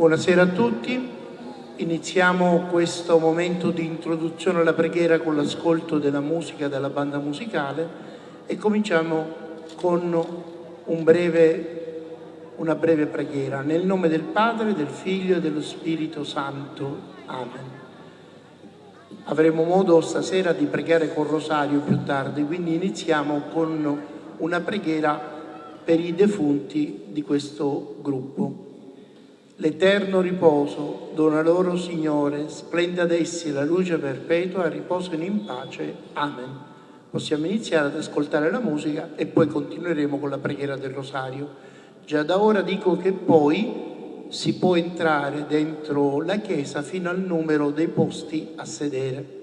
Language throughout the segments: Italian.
Buonasera a tutti. Iniziamo questo momento di introduzione alla preghiera con l'ascolto della musica della banda musicale e cominciamo con un breve, una breve preghiera. Nel nome del Padre, del Figlio e dello Spirito Santo. Amen. Avremo modo stasera di pregare col rosario più tardi, quindi iniziamo con una preghiera per i defunti di questo gruppo. L'eterno riposo dona loro, Signore, splenda ad essi la luce perpetua riposino in pace. Amen. Possiamo iniziare ad ascoltare la musica e poi continueremo con la preghiera del rosario. Già da ora dico che poi si può entrare dentro la chiesa fino al numero dei posti a sedere.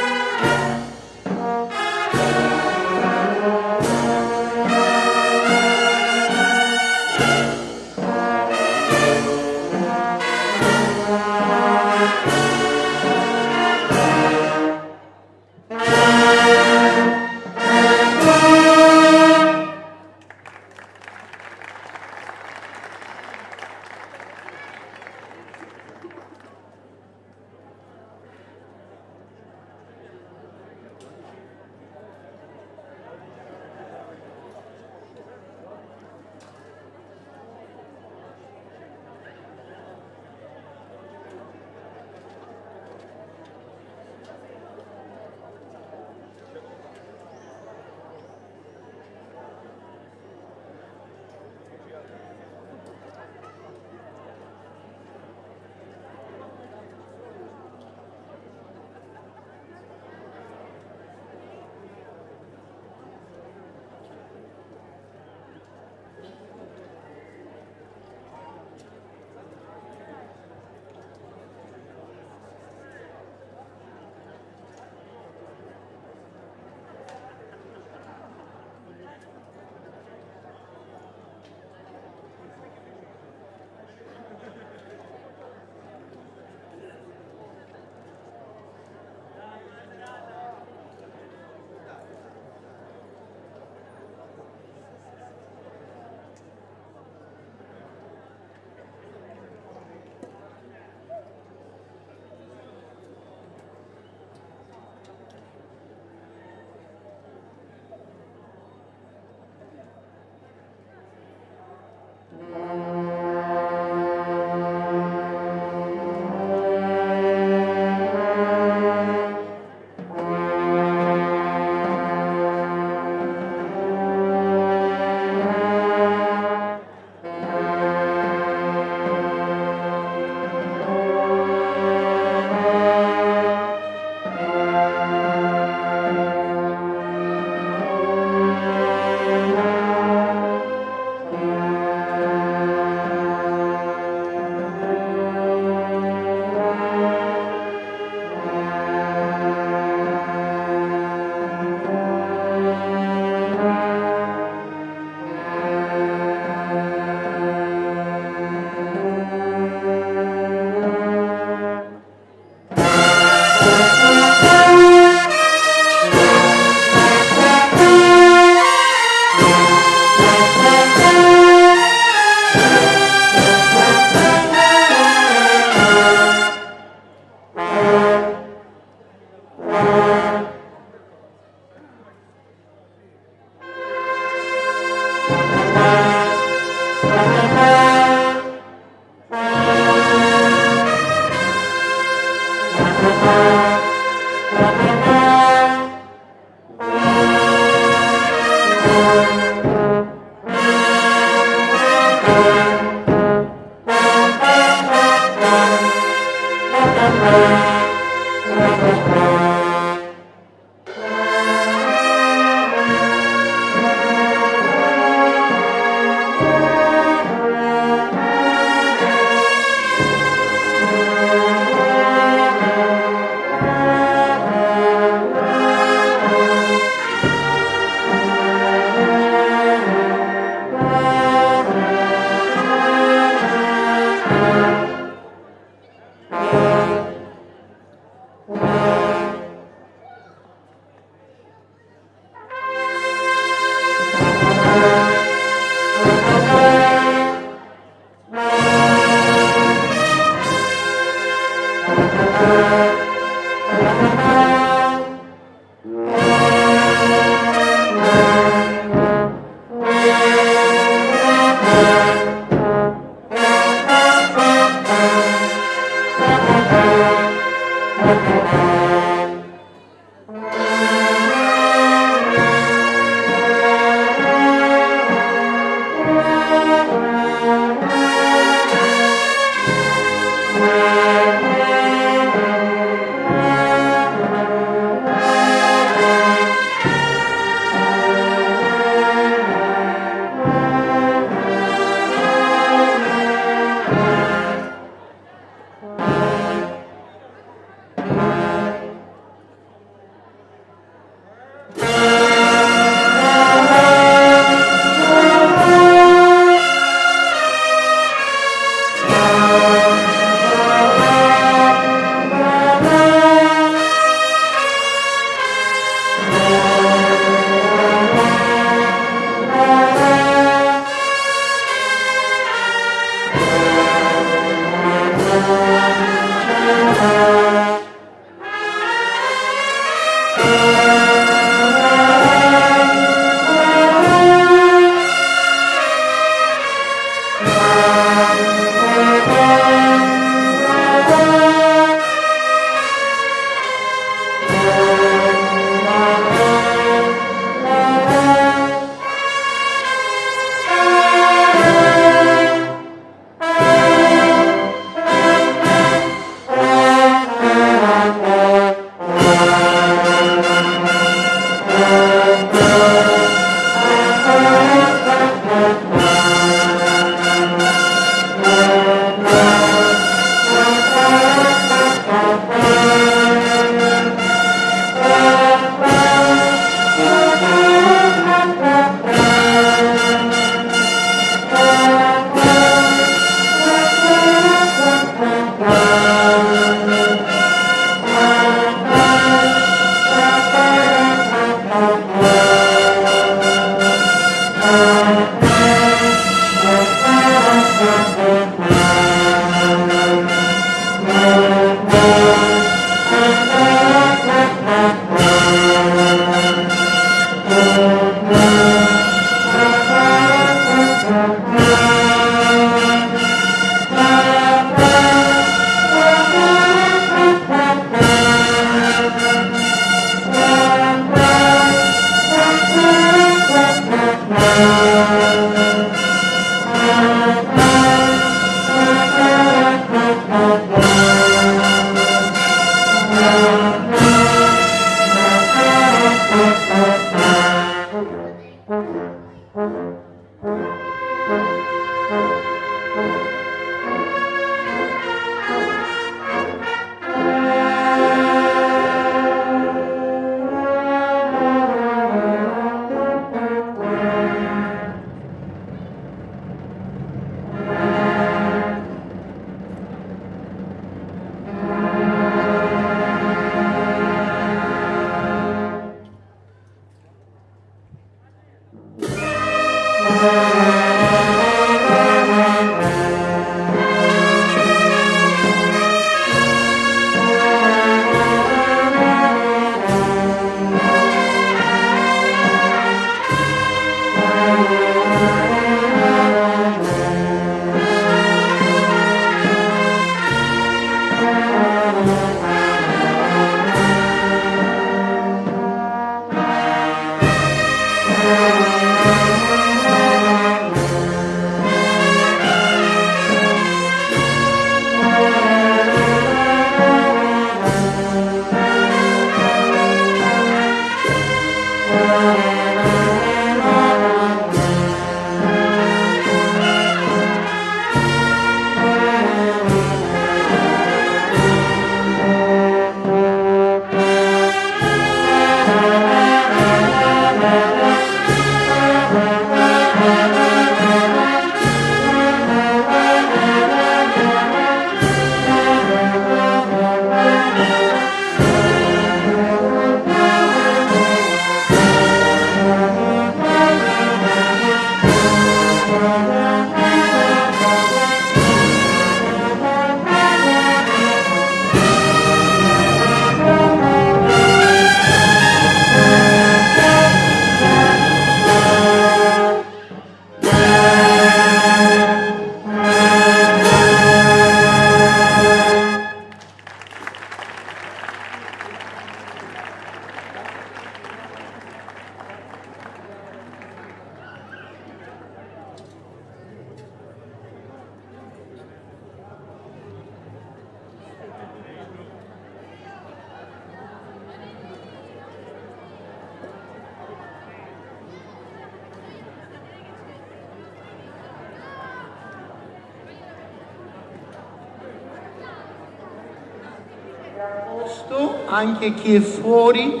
Anche chi è fuori,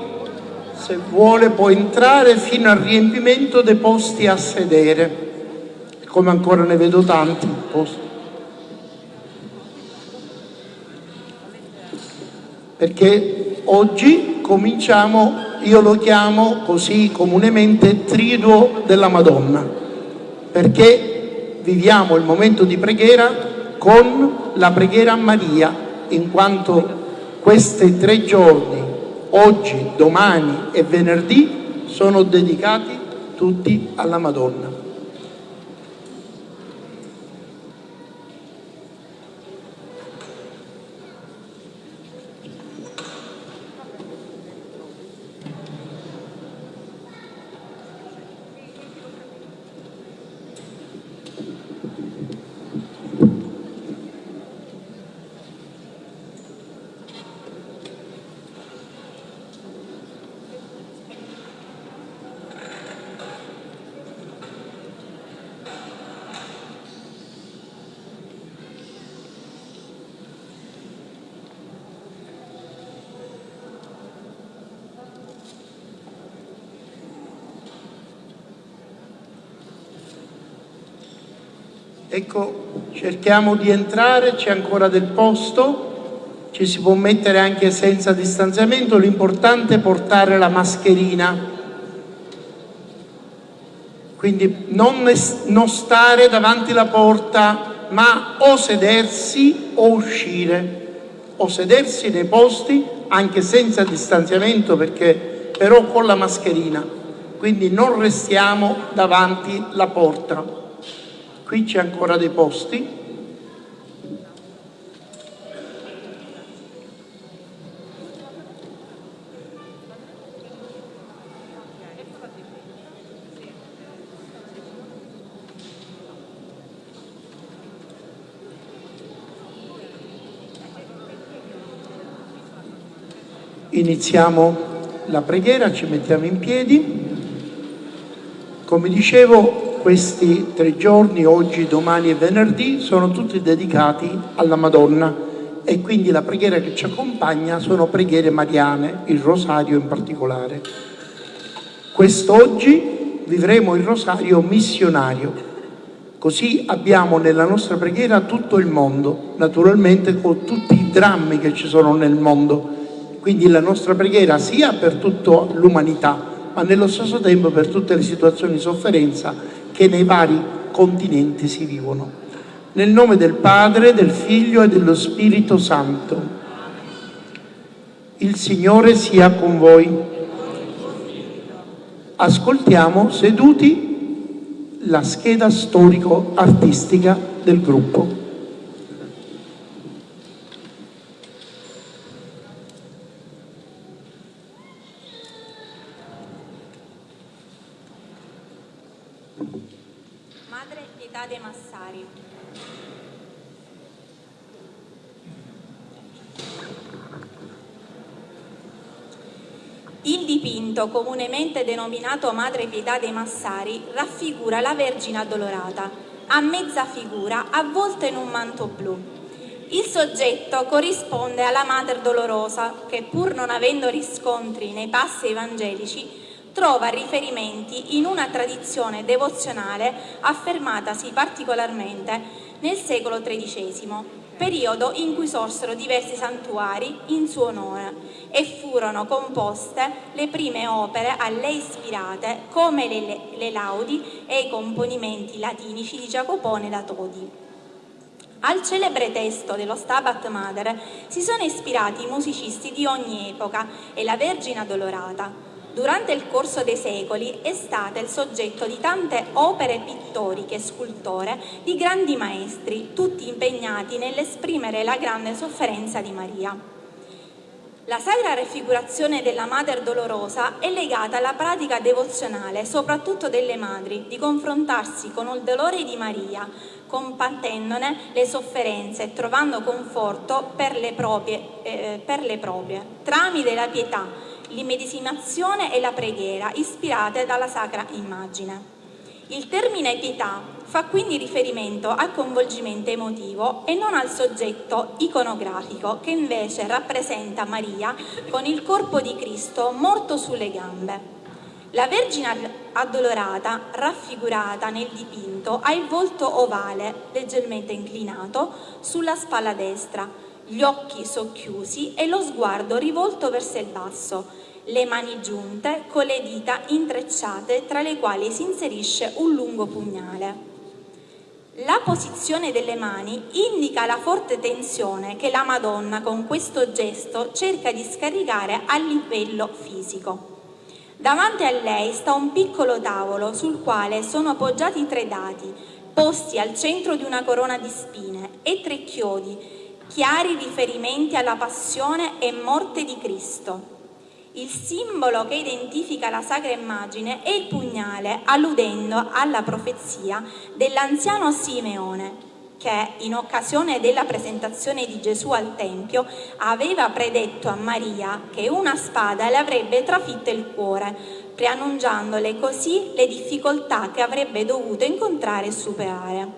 se vuole, può entrare fino al riempimento dei posti a sedere, come ancora ne vedo tanti posti. Perché oggi cominciamo, io lo chiamo così comunemente, triduo della Madonna, perché viviamo il momento di preghiera con la preghiera a Maria, in quanto questi tre giorni, oggi, domani e venerdì, sono dedicati tutti alla Madonna. Ecco, cerchiamo di entrare, c'è ancora del posto, ci si può mettere anche senza distanziamento, l'importante è portare la mascherina. Quindi non, non stare davanti alla porta, ma o sedersi o uscire, o sedersi nei posti anche senza distanziamento perché però con la mascherina. Quindi non restiamo davanti alla porta qui c'è ancora dei posti iniziamo la preghiera, ci mettiamo in piedi. Come dicevo, questi tre giorni, oggi, domani e venerdì, sono tutti dedicati alla Madonna. E quindi la preghiera che ci accompagna sono preghiere mariane, il rosario in particolare. Quest'oggi vivremo il rosario missionario, così abbiamo nella nostra preghiera tutto il mondo, naturalmente con tutti i drammi che ci sono nel mondo, quindi la nostra preghiera sia per tutta l'umanità, ma nello stesso tempo per tutte le situazioni di sofferenza che nei vari continenti si vivono. Nel nome del Padre, del Figlio e dello Spirito Santo. Il Signore sia con voi. Ascoltiamo seduti la scheda storico-artistica del gruppo. Dipinto, comunemente denominato Madre Pietà dei Massari, raffigura la Vergine addolorata, a mezza figura, avvolta in un manto blu. Il soggetto corrisponde alla Mater Dolorosa, che pur non avendo riscontri nei passi evangelici, trova riferimenti in una tradizione devozionale affermatasi particolarmente nel secolo XIII, periodo in cui sorsero diversi santuari in suo onore e furono composte le prime opere a lei ispirate come le, le laudi e i componimenti latinici di Giacopone da Todi. Al celebre testo dello Stabat Mater si sono ispirati i musicisti di ogni epoca e la Vergine Addolorata, durante il corso dei secoli è stata il soggetto di tante opere pittoriche e scultore di grandi maestri, tutti impegnati nell'esprimere la grande sofferenza di Maria. La sacra raffigurazione della Mater Dolorosa è legata alla pratica devozionale, soprattutto delle madri, di confrontarsi con il dolore di Maria, compatendone le sofferenze e trovando conforto per le proprie, eh, per le proprie tramite la pietà, l'immedesimazione e la preghiera ispirate dalla sacra immagine. Il termine pietà fa quindi riferimento al coinvolgimento emotivo e non al soggetto iconografico che invece rappresenta Maria con il corpo di Cristo morto sulle gambe. La Vergine addolorata, raffigurata nel dipinto, ha il volto ovale, leggermente inclinato, sulla spalla destra, gli occhi socchiusi e lo sguardo rivolto verso il basso, le mani giunte con le dita intrecciate tra le quali si inserisce un lungo pugnale. La posizione delle mani indica la forte tensione che la Madonna con questo gesto cerca di scaricare a livello fisico. Davanti a lei sta un piccolo tavolo sul quale sono appoggiati tre dati, posti al centro di una corona di spine, e tre chiodi, chiari riferimenti alla passione e morte di Cristo. Il simbolo che identifica la sacra immagine è il pugnale, alludendo alla profezia dell'anziano Simeone, che in occasione della presentazione di Gesù al Tempio aveva predetto a Maria che una spada le avrebbe trafitto il cuore, preannunciandole così le difficoltà che avrebbe dovuto incontrare e superare.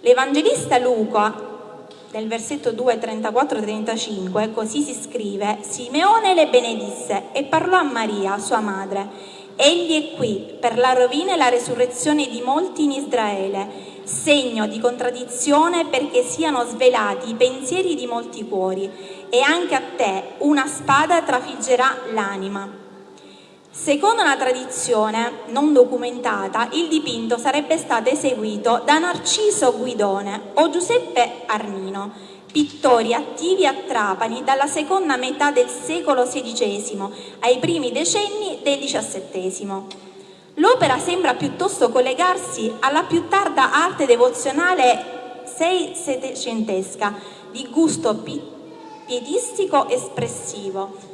L'Evangelista Luca nel versetto 2, 34-35, così si scrive, Simeone le benedisse e parlò a Maria, sua madre. Egli è qui per la rovina e la resurrezione di molti in Israele, segno di contraddizione perché siano svelati i pensieri di molti cuori, e anche a te una spada trafiggerà l'anima. Secondo una tradizione non documentata, il dipinto sarebbe stato eseguito da Narciso Guidone o Giuseppe Arnino, pittori attivi a Trapani dalla seconda metà del secolo XVI ai primi decenni del XVII. L'opera sembra piuttosto collegarsi alla più tarda arte devozionale sei-settecentesca di gusto pietistico espressivo,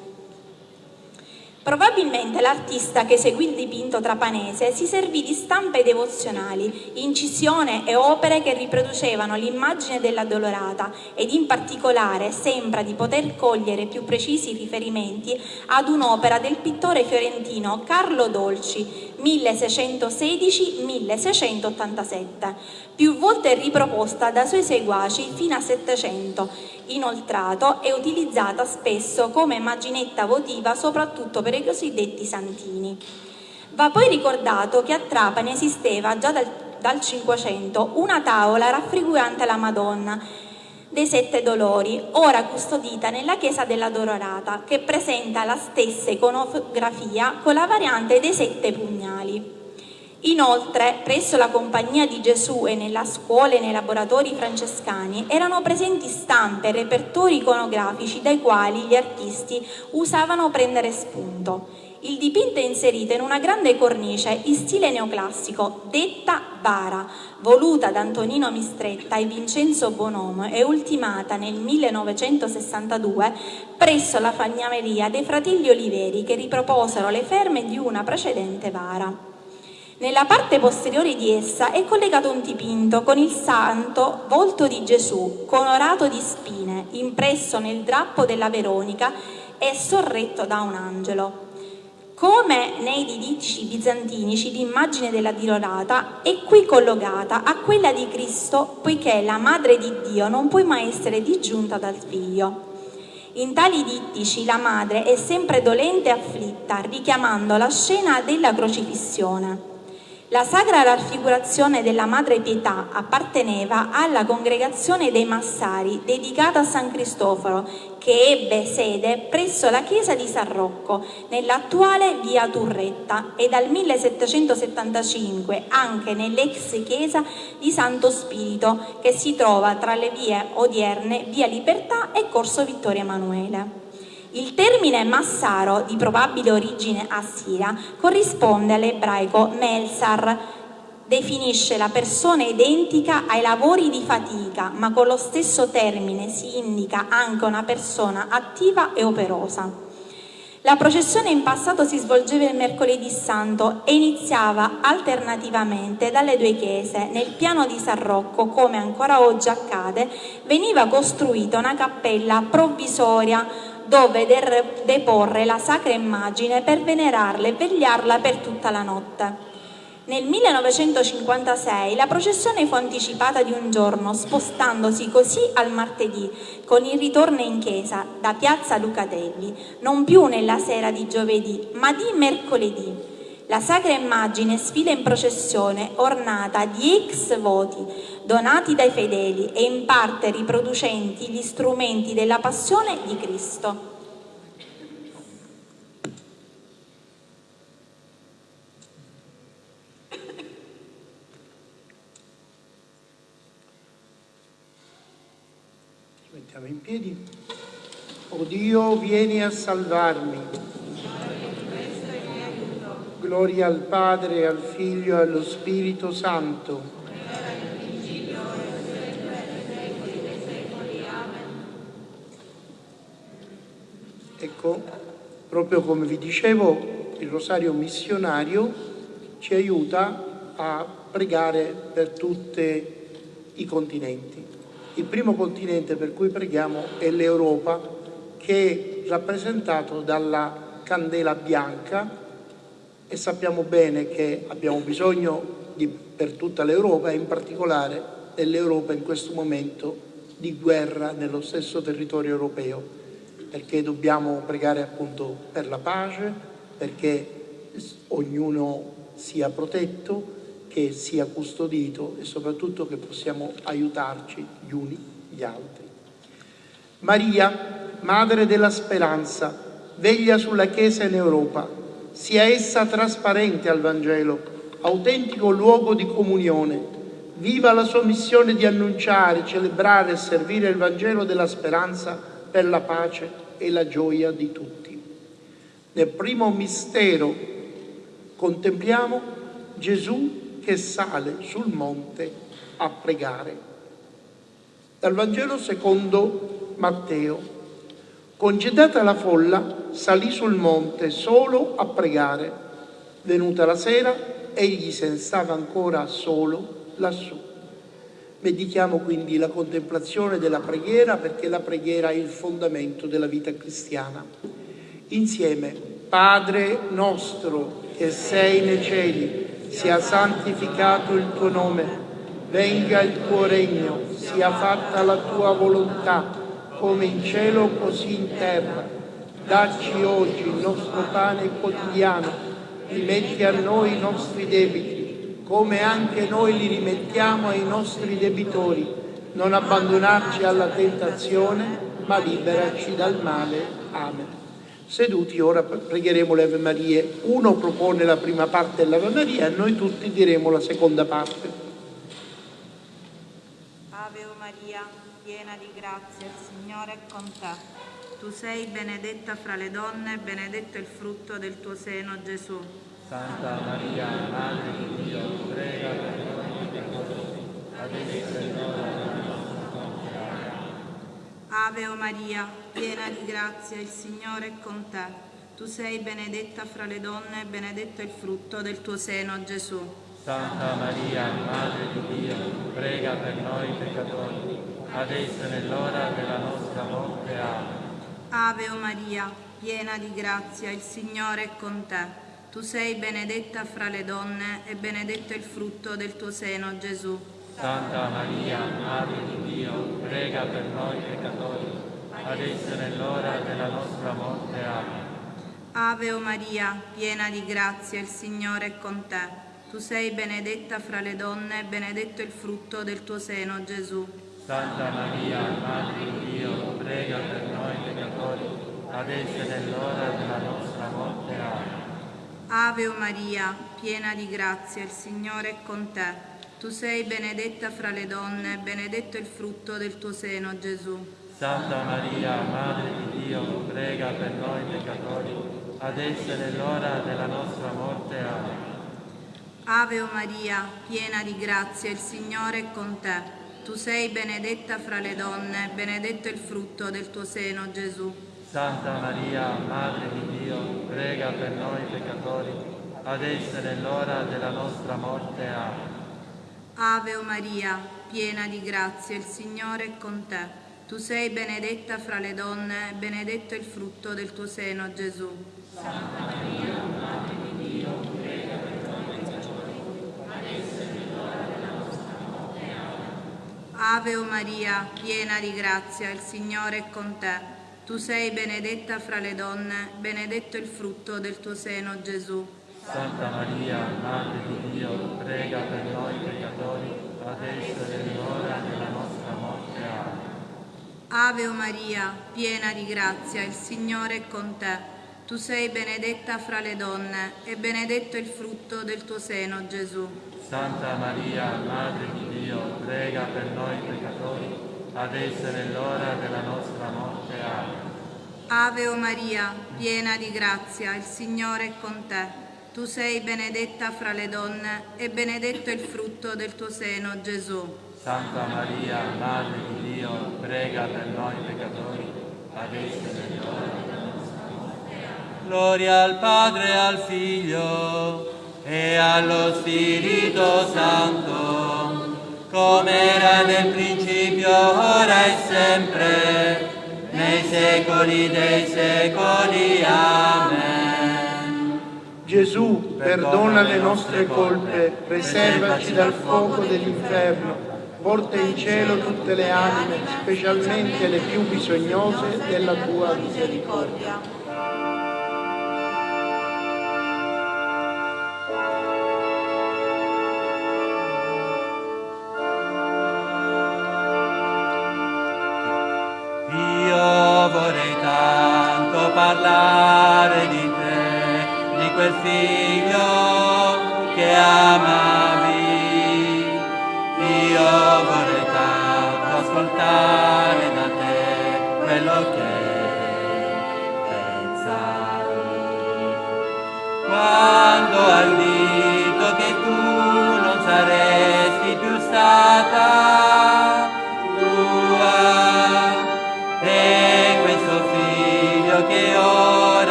Probabilmente l'artista che eseguì il dipinto trapanese si servì di stampe devozionali, incisione e opere che riproducevano l'immagine dell'addolorata ed in particolare sembra di poter cogliere più precisi riferimenti ad un'opera del pittore fiorentino Carlo Dolci 1616-1687, più volte riproposta da suoi seguaci fino a 700 Inoltrato è utilizzata spesso come immaginetta votiva soprattutto per i cosiddetti santini. Va poi ricordato che a Trapani esisteva già dal, dal 500 una tavola raffigurante la Madonna dei Sette Dolori, ora custodita nella chiesa della Dororata, che presenta la stessa iconografia con la variante dei sette pugnali. Inoltre, presso la Compagnia di Gesù e nella scuola e nei laboratori francescani erano presenti stampe e repertori iconografici dai quali gli artisti usavano prendere spunto. Il dipinto è inserito in una grande cornice in stile neoclassico, detta bara, voluta da Antonino Mistretta e Vincenzo Bonomo e ultimata nel 1962 presso la fagnameria dei fratelli Oliveri che riproposero le ferme di una precedente bara. Nella parte posteriore di essa è collegato un dipinto con il santo volto di Gesù, colorato di spine, impresso nel drappo della Veronica e sorretto da un angelo. Come nei didicci bizantinici l'immagine della Dilorata è qui collocata a quella di Cristo poiché la Madre di Dio non può mai essere disgiunta dal Figlio. In tali dittici la madre è sempre dolente e afflitta, richiamando la scena della crocifissione. La sacra raffigurazione della Madre Pietà apparteneva alla congregazione dei Massari dedicata a San Cristoforo che ebbe sede presso la chiesa di San Rocco nell'attuale via Turretta e dal 1775 anche nell'ex chiesa di Santo Spirito che si trova tra le vie odierne via Libertà e corso Vittorio Emanuele. Il termine Massaro, di probabile origine assira, corrisponde all'ebraico Melsar, definisce la persona identica ai lavori di fatica, ma con lo stesso termine si indica anche una persona attiva e operosa. La processione in passato si svolgeva il mercoledì santo e iniziava alternativamente dalle due chiese. Nel piano di San Rocco, come ancora oggi accade, veniva costruita una cappella provvisoria dove deporre la sacra immagine per venerarla e vegliarla per tutta la notte. Nel 1956 la processione fu anticipata di un giorno, spostandosi così al martedì, con il ritorno in chiesa da piazza Lucatelli, non più nella sera di giovedì, ma di mercoledì. La sacra immagine sfila in processione ornata di ex voti donati dai fedeli e in parte riproducenti gli strumenti della passione di Cristo. Mettiamo in piedi. O Dio, vieni a salvarmi. Gloria al Padre, al Figlio e allo Spirito Santo. Ecco, proprio come vi dicevo, il rosario missionario ci aiuta a pregare per tutti i continenti. Il primo continente per cui preghiamo è l'Europa, che è rappresentato dalla candela bianca e sappiamo bene che abbiamo bisogno di, per tutta l'Europa e in particolare dell'Europa in questo momento di guerra nello stesso territorio europeo, perché dobbiamo pregare appunto per la pace, perché ognuno sia protetto, che sia custodito e soprattutto che possiamo aiutarci gli uni gli altri. Maria, Madre della Speranza, veglia sulla Chiesa in Europa, sia essa trasparente al Vangelo, autentico luogo di comunione, viva la sua missione di annunciare, celebrare e servire il Vangelo della speranza per la pace e la gioia di tutti. Nel primo mistero contempliamo Gesù che sale sul monte a pregare. Dal Vangelo secondo Matteo. Concedata la folla, salì sul monte solo a pregare. Venuta la sera, egli se ne stava ancora solo lassù. Medichiamo quindi la contemplazione della preghiera perché la preghiera è il fondamento della vita cristiana. Insieme, Padre nostro che sei nei cieli, sia santificato il tuo nome, venga il tuo regno, sia fatta la tua volontà, come in cielo così in terra. Dacci oggi il nostro pane quotidiano, rimetti a noi i nostri debiti, come anche noi li rimettiamo ai nostri debitori. Non abbandonarci alla tentazione, ma liberaci dal male. Amen. Seduti ora pregheremo le Ave Marie. Uno propone la prima parte dell'Ave Maria e noi tutti diremo la seconda parte. Ave Maria, piena di grazia, il Signore è con te. Tu sei benedetta fra le donne e benedetto il frutto del tuo seno, Gesù. Santa Maria, Madre di Dio, prega per noi peccatori, adesso è l'ora della nostra morte. Ave Maria, piena di grazia, il Signore è con te. Tu sei benedetta fra le donne e benedetto il frutto del tuo seno, Gesù. Santa Maria, Madre di Dio, prega per noi peccatori, adesso è nell'ora della nostra morte. Amen. Ave Maria, piena di grazia, il Signore è con te. Tu sei benedetta fra le donne e benedetto il frutto del tuo seno, Gesù. Santa Maria, Madre di Dio, prega per noi peccatori, adesso è nell'ora della nostra morte. Amen. Ave Maria, piena di grazia, il Signore è con te. Tu sei benedetta fra le donne e benedetto il frutto del tuo seno, Gesù. Santa Maria, Madre di Dio, prega per noi peccatori, adesso è nell'ora della nostra morte. Amen. Ave Maria, piena di grazia, il Signore è con te. Tu sei benedetta fra le donne e benedetto il frutto del tuo seno, Gesù. Santa Maria, Madre di Dio, prega per noi peccatori, adesso è nell'ora della nostra morte. Amen. Ave Maria, piena di grazia, il Signore è con te. Tu sei benedetta fra le donne e benedetto il frutto del tuo seno, Gesù. Santa Maria, Madre di Dio, prega per noi peccatori, adesso è l'ora della nostra morte. Amen. Ave Maria, piena di grazia, il Signore è con te. Tu sei benedetta fra le donne, e benedetto è il frutto del tuo seno, Gesù. Santa Maria, Madre di Dio, prega per noi peccatori, adesso è l'ora della nostra morte. Amen. Ave Maria, piena di grazia, il Signore è con te. Tu sei benedetta fra le donne, benedetto il frutto del tuo seno, Gesù. Santa Maria, Madre di Dio, prega per noi peccatori, adesso e nell'ora della nostra morte. Amen. Ave o Maria, piena di grazia, il Signore è con te. Tu sei benedetta fra le donne e benedetto il frutto del tuo seno, Gesù. Santa Maria, Madre di Dio, prega per noi peccatori, adesso e nell'ora della nostra morte. Ave o Maria, piena di grazia, il Signore è con te. Tu sei benedetta fra le donne e benedetto il frutto del tuo seno, Gesù. Santa Maria, Madre di Dio, prega per noi peccatori, adesso e nell'ora. Gloria al Padre al Figlio e allo Spirito Santo, come era nel principio, ora e sempre, nei secoli dei secoli. Amen. Gesù, perdona le nostre colpe, preservaci dal fuoco dell'inferno, porta in cielo tutte le anime, specialmente le più bisognose della tua misericordia.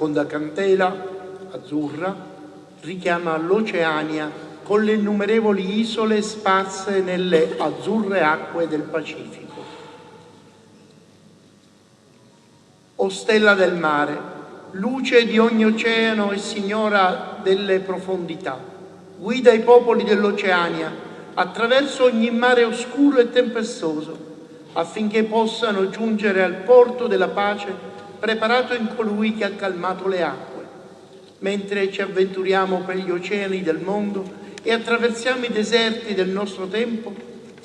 Seconda cantela, azzurra, richiama l'Oceania con le innumerevoli isole sparse nelle azzurre acque del Pacifico. O stella del mare, luce di ogni oceano e signora delle profondità, guida i popoli dell'Oceania attraverso ogni mare oscuro e tempestoso, affinché possano giungere al porto della pace preparato in colui che ha calmato le acque. Mentre ci avventuriamo per gli oceani del mondo e attraversiamo i deserti del nostro tempo,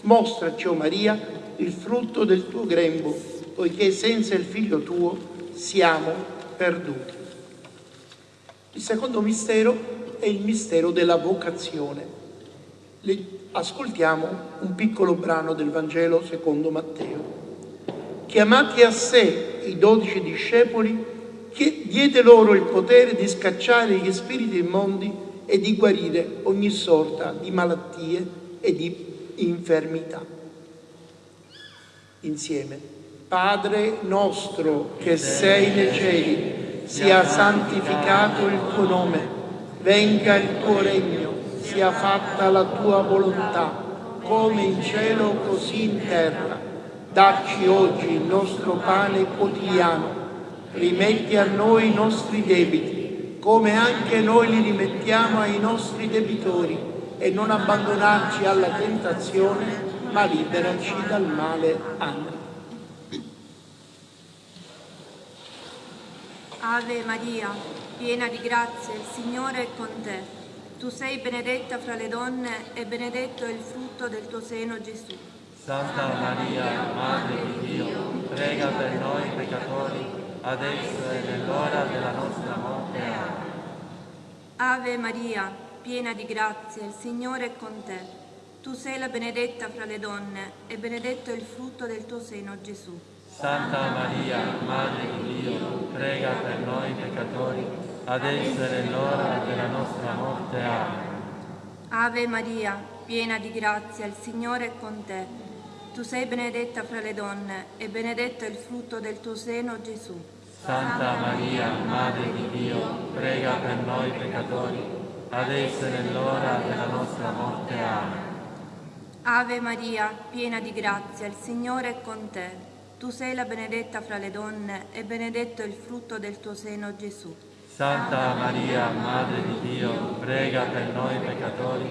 mostraci, o Maria, il frutto del tuo grembo, poiché senza il figlio tuo siamo perduti. Il secondo mistero è il mistero della vocazione. Ascoltiamo un piccolo brano del Vangelo secondo Matteo. Chiamati a sé i dodici discepoli, che diede loro il potere di scacciare gli spiriti immondi e di guarire ogni sorta di malattie e di infermità. Insieme. Padre nostro che sei nei cieli, sia santificato il tuo nome, venga il tuo regno, sia fatta la tua volontà, come in cielo così in terra. Dacci oggi il nostro pane quotidiano, rimetti a noi i nostri debiti, come anche noi li rimettiamo ai nostri debitori, e non abbandonarci alla tentazione, ma liberaci dal male. Amen. Ave Maria, piena di grazia, il Signore è con te. Tu sei benedetta fra le donne e benedetto è il frutto del tuo seno, Gesù. Santa Maria, Madre di Dio, prega per noi peccatori, adesso e nell'ora della nostra morte. Amen. Ave Maria, piena di grazia, il Signore è con te. Tu sei la benedetta fra le donne e benedetto è il frutto del tuo seno, Gesù. Santa Maria, Madre di Dio, prega per noi peccatori, adesso e nell'ora della nostra morte. Amen. Ave Maria, piena di grazia, il Signore è con te. Tu sei benedetta fra le donne e benedetto è il frutto del tuo seno, Gesù. Santa Maria, Madre di Dio, prega per noi peccatori, adesso e nell'ora della nostra morte. Amen. Ave Maria, piena di grazia, il Signore è con te. Tu sei la benedetta fra le donne e benedetto è il frutto del tuo seno, Gesù. Santa Maria, Madre di Dio, prega per noi peccatori,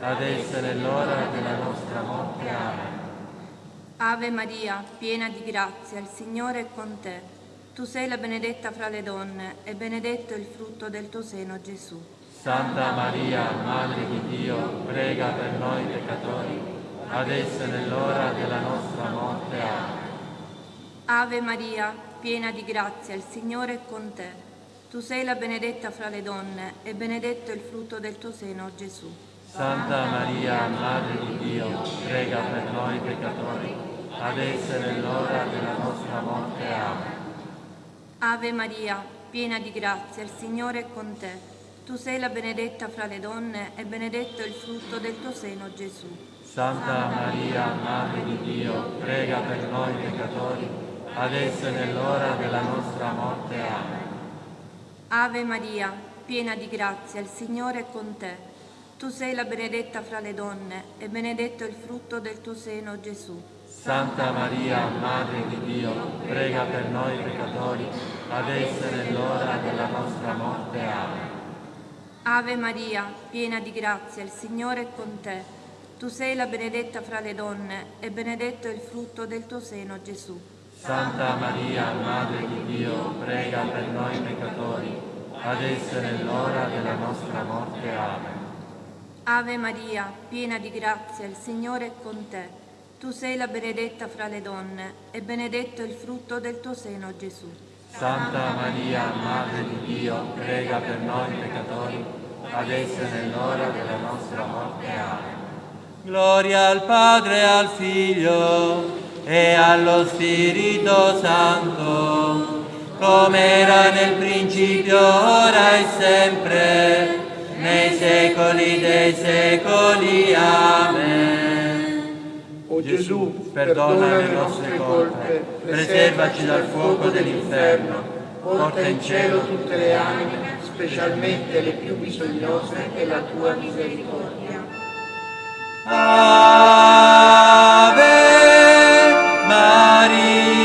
adesso e nell'ora della nostra morte. Amen. Ave Maria, piena di grazia, il Signore è con te. Tu sei la benedetta fra le donne e benedetto è il frutto del tuo seno, Gesù. Santa Maria, Madre di Dio, prega per noi peccatori, adesso e nell'ora della nostra morte. Amen. Ave Maria, piena di grazia, il Signore è con te. Tu sei la benedetta fra le donne e benedetto il frutto del tuo seno, Gesù. Santa Maria, Madre di Dio, prega per noi peccatori, adesso e nell'ora della nostra morte. Amen. Ave Maria, piena di grazia, il Signore è con te. Tu sei la benedetta fra le donne e benedetto il frutto del tuo seno, Gesù. Santa Maria, Madre di Dio, prega per noi peccatori, adesso e nell'ora della nostra morte. Amen. Ave Maria, piena di grazia, il Signore è con te. Tu sei la benedetta fra le donne e benedetto il frutto del tuo seno, Gesù. Santa Maria, Madre di Dio, prega per noi peccatori, adesso e nell'ora della nostra morte. Amen. Ave Maria, piena di grazia, il Signore è con te. Tu sei la benedetta fra le donne e benedetto il frutto del tuo seno, Gesù. Santa Maria, Madre di Dio, prega per noi peccatori, adesso e nell'ora della nostra morte. Amen. Ave Maria, piena di grazia, il Signore è con te. Tu sei la benedetta fra le donne e benedetto è il frutto del tuo seno, Gesù. Santa Maria, Madre di Dio, prega per noi peccatori, adesso e nell'ora della nostra morte. Amen. Gloria al Padre, al Figlio e allo Spirito Santo, come era nel principio, ora e sempre, nei secoli dei secoli. Amen. O Gesù, perdona le nostre colpe, preservaci dal fuoco dell'inferno, porta in cielo tutte le anime, specialmente le più bisognose della tua misericordia. Ave Maria.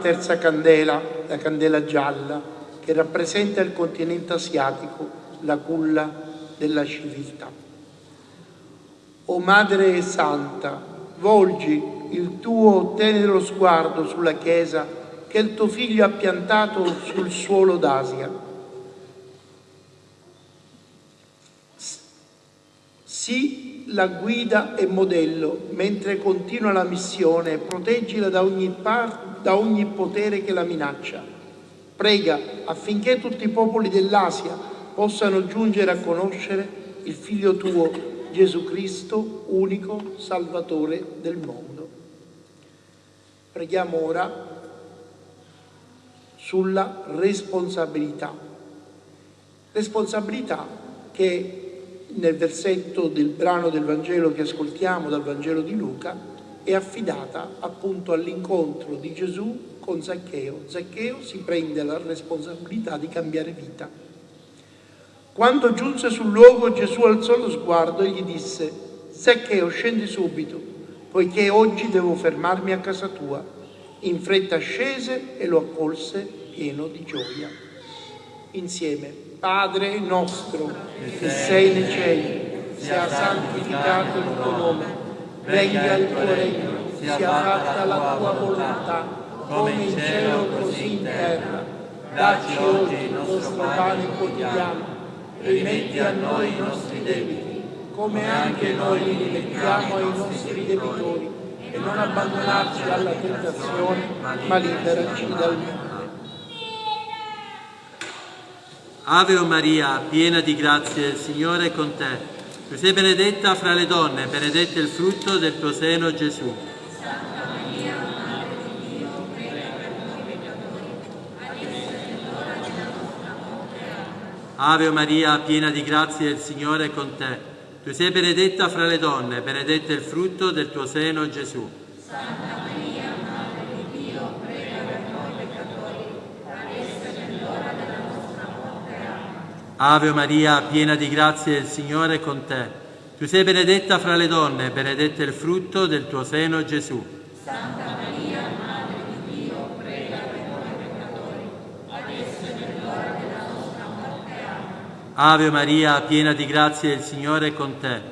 Terza candela, la candela gialla, che rappresenta il continente asiatico, la culla della civiltà. O Madre Santa, volgi il tuo tenero sguardo sulla Chiesa che il tuo Figlio ha piantato sul suolo d'Asia. Sii la guida e modello mentre continua la missione proteggila da ogni, par- da ogni potere che la minaccia. Prega affinché tutti i popoli dell'Asia possano giungere a conoscere il Figlio tuo, Gesù Cristo, unico Salvatore del mondo. Preghiamo ora sulla responsabilità. Responsabilità che nel versetto del brano del Vangelo che ascoltiamo dal Vangelo di Luca è affidata appunto all'incontro di Gesù con Zaccheo. Zaccheo si prende la responsabilità di cambiare vita. Quando giunse sul luogo Gesù alzò lo sguardo e gli disse, Zaccheo scendi subito, poiché oggi devo fermarmi a casa tua. In fretta scese e lo accolse pieno di gioia. Insieme, Padre nostro che sei nei cieli, sia santificato il tuo nome, venga il tuo regno, sia fatta la tua volontà, come in cielo così in terra. Dacci oggi il nostro pane quotidiano e rimetti a noi i nostri debiti, come anche noi li rimettiamo ai nostri debitori, e non abbandonarci alla tentazione, ma liberaci dal male. Ave o Maria, piena di grazia, il Signore è con te. Tu sei benedetta fra le donne, benedetto il frutto del tuo seno, Gesù. Ave Maria, piena di grazia, il Signore è con te. Tu sei benedetta fra le donne, benedetto il frutto del tuo seno, Gesù. Ave Maria, piena di grazia, il Signore è con te. Tu sei benedetta fra le donne, benedetto il frutto del tuo seno, Gesù. Ave Maria, piena di grazia, il Signore è con te.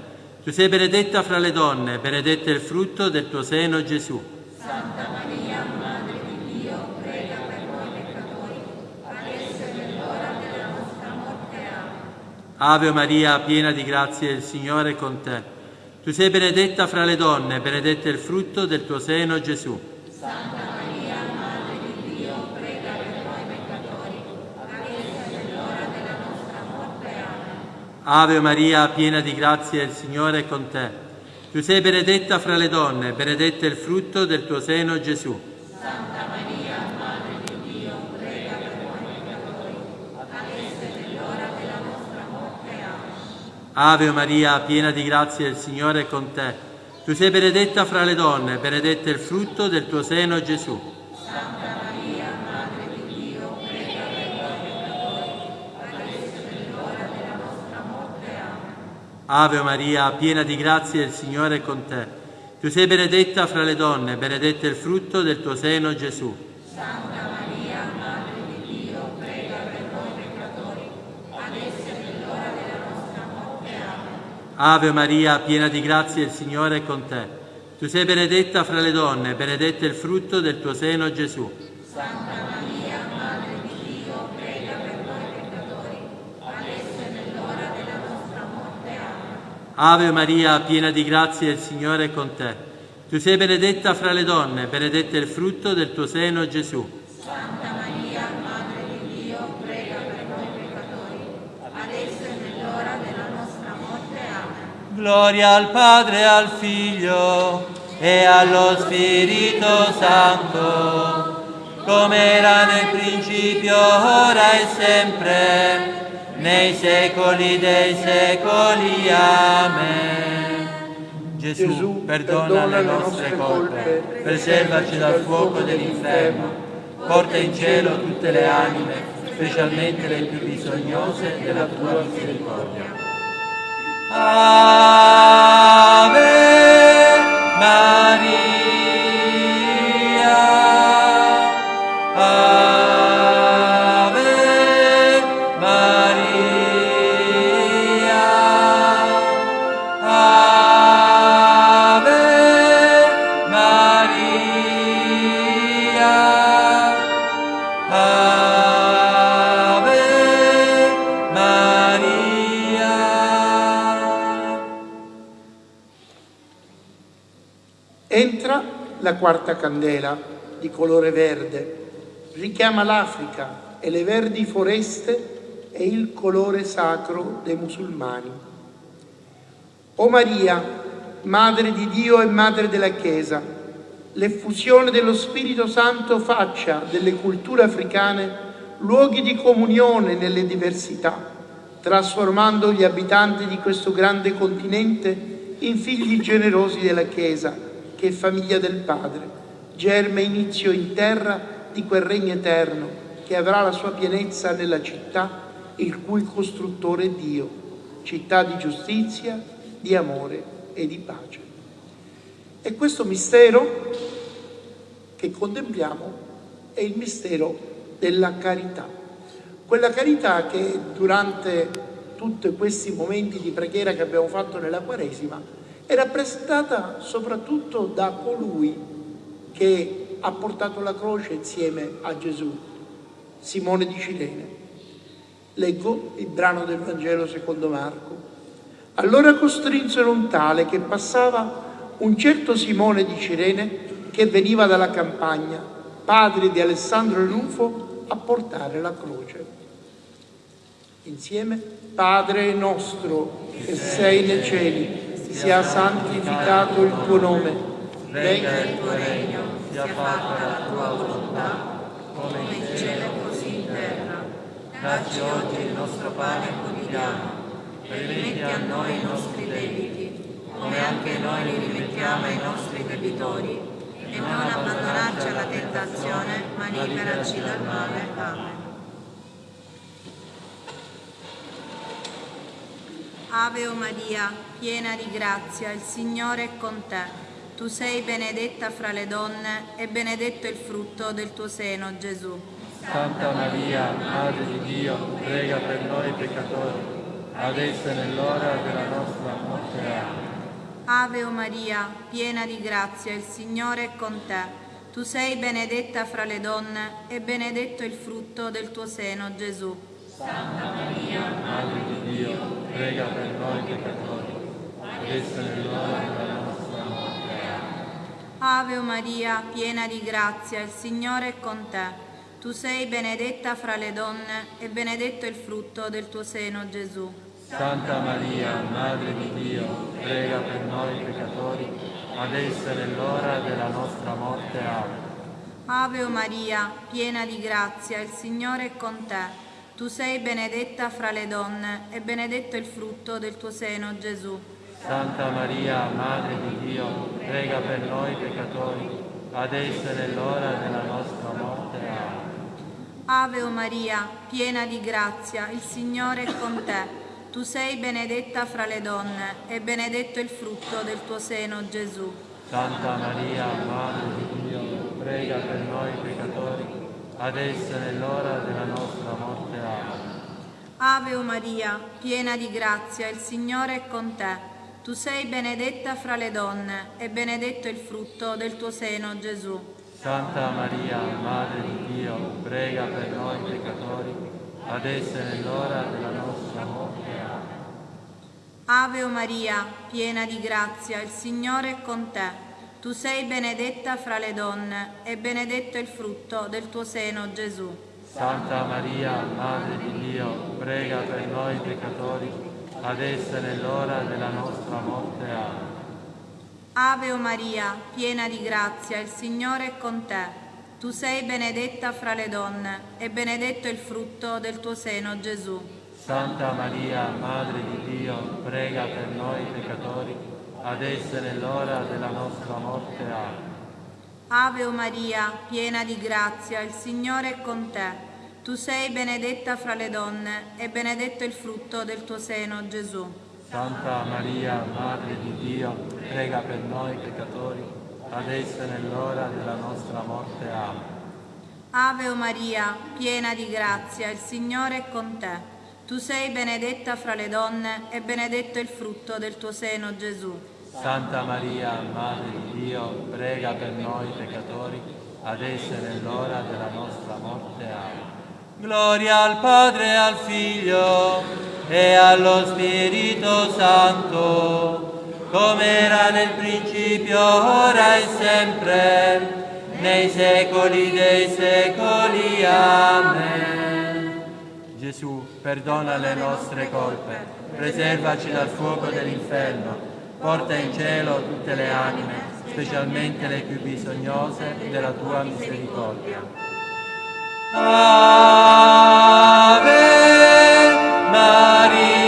Tu sei benedetta fra le donne, benedetto il frutto del tuo seno, Gesù. Ave Maria, piena di grazia, il Signore è con te. Tu sei benedetta fra le donne, benedetto il frutto del tuo seno, Gesù. Ave Maria, piena di grazia, il Signore è con te. Tu sei benedetta fra le donne, benedetto il frutto del tuo seno, Gesù. Ave Maria, piena di grazia, il Signore è con te. Tu sei benedetta fra le donne, benedetto il frutto del tuo seno, Gesù. Ave Maria, piena di grazia, il Signore è con te. Tu sei benedetta fra le donne, benedetto il frutto del tuo seno, Gesù. Ave Maria, piena di grazia, il Signore è con te. Tu sei benedetta fra le donne, benedetto il frutto del tuo seno, Gesù. Ave Maria, piena di grazia, il Signore è con te. Tu sei benedetta fra le donne, benedetto il frutto del tuo seno, Gesù. Gloria al Padre, al Figlio e allo Spirito Santo, come era nel principio, ora e sempre, nei secoli dei secoli. Amen. Gesù, Gesù, perdona, le nostre colpe, preservaci dal fuoco dell'inferno, porta in cielo tutte le anime, specialmente le più bisognose della tua misericordia. Ave Maria. Entra la quarta candela di colore verde, richiama l'Africa e le verdi foreste e il colore sacro dei musulmani. O Maria, Madre di Dio e Madre della Chiesa, l'effusione dello Spirito Santo faccia delle culture africane luoghi di comunione nelle diversità, trasformando gli abitanti di questo grande continente in figli generosi della Chiesa, che è famiglia del Padre, germe inizio in terra di quel regno eterno che avrà la sua pienezza nella città, il cui costruttore è Dio, città di giustizia, di amore e di pace. E questo mistero che contempliamo è il mistero della carità. Quella carità che durante tutti questi momenti di preghiera che abbiamo fatto nella Quaresima è rappresentata soprattutto da colui che ha portato la croce insieme a Gesù, Simone di Cirene. Leggo il brano del Vangelo secondo Marco. Allora costrinsero un tale che passava un certo Simone di Cirene che veniva dalla campagna, padre di Alessandro Rufo, a portare la croce. Insieme, Padre nostro che sei nei cieli, sia santificato il tuo nome, venga il tuo regno, sia fatta la tua volontà, come in cielo così in terra. Dacci oggi il nostro pane quotidiano, e rimetti a noi i nostri debiti, come anche noi li rimettiamo ai nostri debitori, e non abbandonarci alla tentazione, ma liberaci dal male. Amen. Ave o Maria, piena di grazia, il Signore è con te. Tu sei benedetta fra le donne e benedetto il frutto del tuo seno, Gesù. Santa Maria, Madre di Dio, prega per noi peccatori, adesso e nell'ora della nostra morte. Amen. Ave o Maria, piena di grazia, il Signore è con te. Tu sei benedetta fra le donne e benedetto il frutto del tuo seno, Gesù. Santa Maria, Madre di Dio, prega per noi peccatori, adesso nell'ora della nostra morte. Ave Maria, piena di grazia, il Signore è con te. Tu sei benedetta fra le donne e benedetto il frutto del tuo seno, Gesù. Santa Maria, Madre di Dio, prega per noi peccatori, adesso e nell'ora della nostra morte. Amen. Ave o Maria, piena di grazia, il Signore è con te. Tu sei benedetta fra le donne e benedetto il frutto del tuo seno, Gesù. Santa Maria, Madre di Dio, prega per noi peccatori, adesso e nell'ora della nostra morte. Amen. Ave o Maria, piena di grazia, il Signore è con te. Tu sei benedetta fra le donne e benedetto il frutto del tuo seno, Gesù. Santa Maria, Madre di Dio, prega per noi peccatori, adesso e nell'ora della nostra morte. Amen. Ave o Maria, piena di grazia, il Signore è con te. Tu sei benedetta fra le donne e benedetto il frutto del tuo seno, Gesù. Santa Maria, Madre di Dio, prega per noi peccatori, adesso e nell'ora della nostra morte. Amen. Ave o Maria, piena di grazia, il Signore è con te. Tu sei benedetta fra le donne e benedetto il frutto del tuo seno, Gesù. Santa Maria, Madre di Dio, prega per noi peccatori, adesso e nell'ora della nostra morte. Amen. Ave o Maria, piena di grazia, il Signore è con te. Tu sei benedetta fra le donne e benedetto il frutto del tuo seno, Gesù. Santa Maria, Madre di Dio, prega per noi peccatori, adesso e nell'ora della nostra morte. Amen. Ave o Maria, piena di grazia, il Signore è con te. Tu sei benedetta fra le donne e benedetto il frutto del tuo seno, Gesù. Santa Maria, Madre di Dio, prega per noi peccatori, adesso e nell'ora della nostra morte. Amen. Ave o Maria, piena di grazia, il Signore è con te. Tu sei benedetta fra le donne e benedetto il frutto del tuo seno, Gesù. Santa Maria, Madre di Dio, prega per noi peccatori, adesso e nell'ora della nostra morte. Amen. Gloria al Padre al Figlio e allo Spirito Santo, come era nel principio, ora e sempre, nei secoli dei secoli. Amen. Gesù, perdona le nostre colpe, preservaci dal fuoco dell'inferno, porta in cielo tutte le anime, specialmente le più bisognose della tua misericordia. Ave Maria.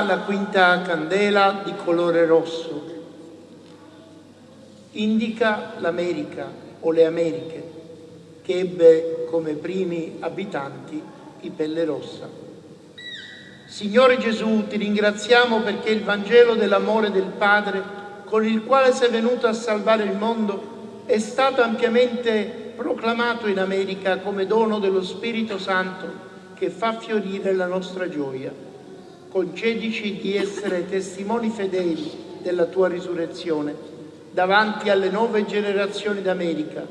La quinta candela di colore rosso. indica l'America o le Americhe, che ebbe come primi abitanti i pelle rossa. Signore Gesù, ti ringraziamo perché il Vangelo dell'amore del Padre, con il quale sei venuto a salvare il mondo, è stato ampiamente proclamato in America come dono dello Spirito Santo che fa fiorire la nostra gioia. Concedici di essere testimoni fedeli della tua risurrezione davanti alle nuove generazioni d'America,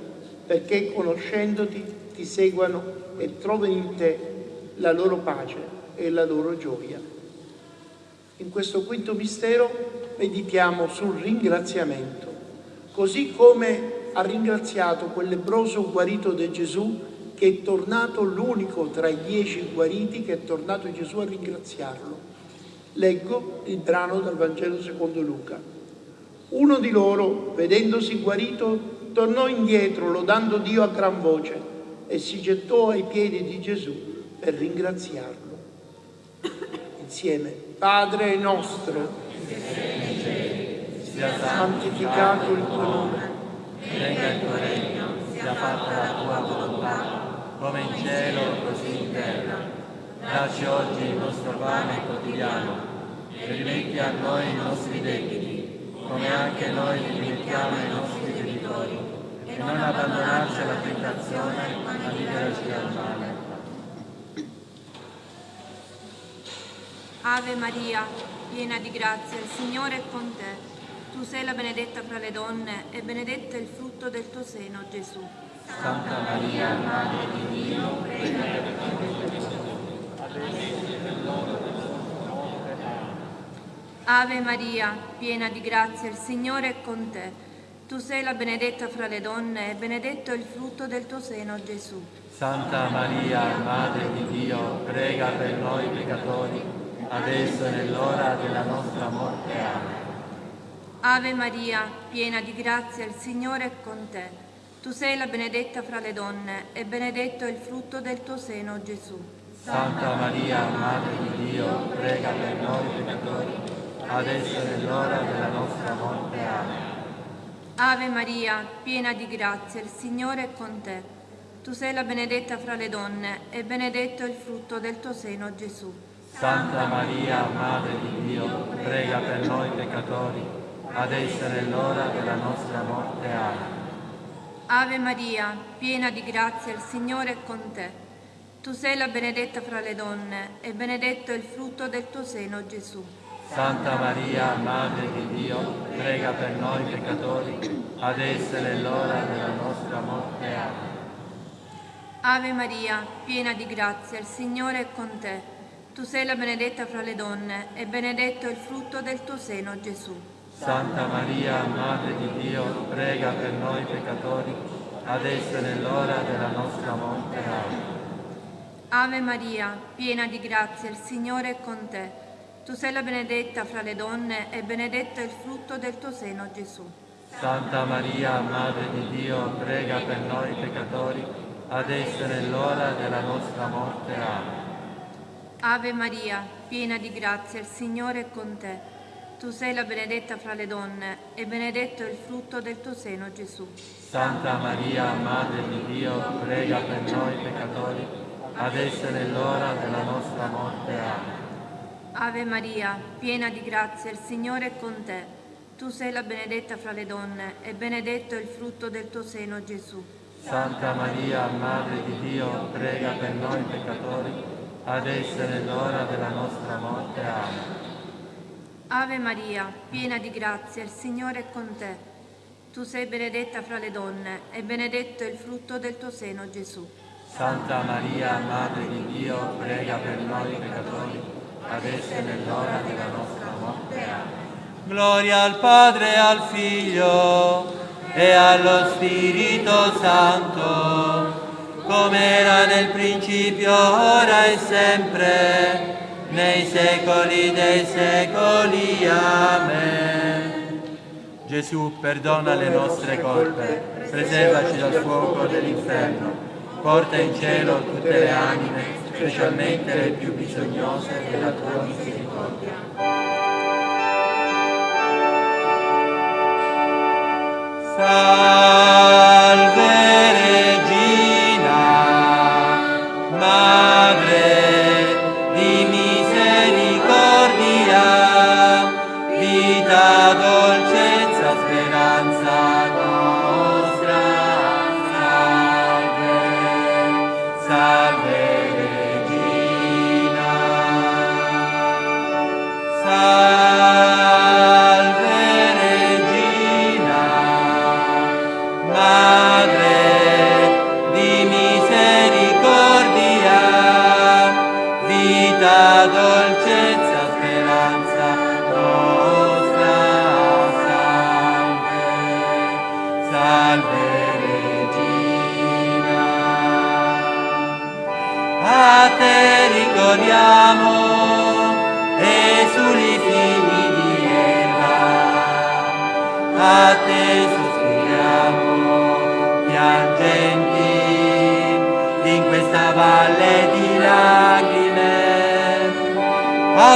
perché conoscendoti ti seguano e trovino in te la loro pace e la loro gioia. In questo quinto mistero meditiamo sul ringraziamento, così come ha ringraziato quel lebroso guarito di Gesù che è tornato l'unico tra i dieci guariti che è tornato Gesù a ringraziarlo. Leggo il brano dal Vangelo secondo Luca. Uno di loro, vedendosi guarito, tornò indietro lodando Dio a gran voce e si gettò ai piedi di Gesù per ringraziarlo. Insieme, Padre nostro, sia santificato il tuo nome, venga il tuo regno, sia fatta la tua volontà come in cielo così in terra. Dacci oggi il nostro pane quotidiano e rimetti a noi i nostri debiti, come anche noi rimettiamo i nostri debitori, e non abbandonarci alla tentazione, ma liberaci dal male. Ave Maria, piena di grazia, il Signore è con te. Tu sei la benedetta fra le donne e benedetto è il frutto del tuo seno, Gesù. Santa Maria, Madre di Dio, prega per Ave Maria, piena di grazia, il Signore è con te. Tu sei la benedetta fra le donne e benedetto è il frutto del tuo seno, Gesù. Santa Maria, Madre di Dio, prega per noi peccatori, adesso e nell'ora della nostra morte. Amen. Ave Maria, piena di grazia, il Signore è con te. Tu sei la benedetta fra le donne e benedetto è il frutto del tuo seno, Gesù. Santa Maria, Madre di Dio, prega per noi peccatori, adesso è nell'ora della nostra morte. Amen. Ave Maria, piena di grazia, il Signore è con te. Tu sei la benedetta fra le donne e benedetto è il frutto del tuo seno, Gesù. Santa Maria, Madre di Dio, prega per noi peccatori, adesso è nell'ora della nostra morte. Amen. Ave Maria, piena di grazia, il Signore è con te. Tu sei la benedetta fra le donne e benedetto è il frutto del tuo seno, Gesù. Santa Maria, Madre di Dio, prega per noi peccatori, adesso è nell'ora della nostra morte. Amen. Ave Maria, piena di grazia, il Signore è con te. Tu sei la benedetta fra le donne e benedetto è il frutto del tuo seno, Gesù. Santa Maria, Madre di Dio, prega per noi peccatori, adesso e nell'ora della nostra morte. Amen. Ave Maria, piena di grazia, il Signore è con te. Tu sei la benedetta fra le donne e benedetto è il frutto del tuo seno, Gesù. Santa Maria, Madre di Dio, prega per noi peccatori, adesso e nell'ora della nostra morte. Amen. Ave Maria, piena di grazia, il Signore è con te. Tu sei la benedetta fra le donne e benedetto è il frutto del tuo seno, Gesù. Santa Maria, Madre di Dio, prega per noi peccatori, adesso e nell'ora della nostra morte. Amen. Ave Maria, piena di grazia, il Signore è con te. Tu sei la benedetta fra le donne e benedetto è il frutto del tuo seno, Gesù. Santa Maria, Madre di Dio, prega per noi peccatori, adesso e nell'ora della nostra morte. Amen. Ave Maria, piena di grazia, il Signore è con te. Tu sei benedetta fra le donne e benedetto è il frutto del tuo seno, Gesù. Santa Maria, Madre di Dio, prega per noi peccatori, adesso e nell'ora della nostra morte. Gloria al Padre al Figlio e allo Spirito Santo, come era nel principio, ora e sempre nei secoli dei secoli. Amen. Gesù, perdona le nostre colpe, preservaci dal fuoco dell'inferno, porta in cielo tutte le anime, specialmente le più bisognose della tua misericordia.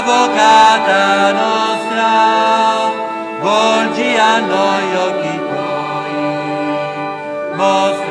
Avvocata nostra, volgi a noi occhi tuoi, mostraci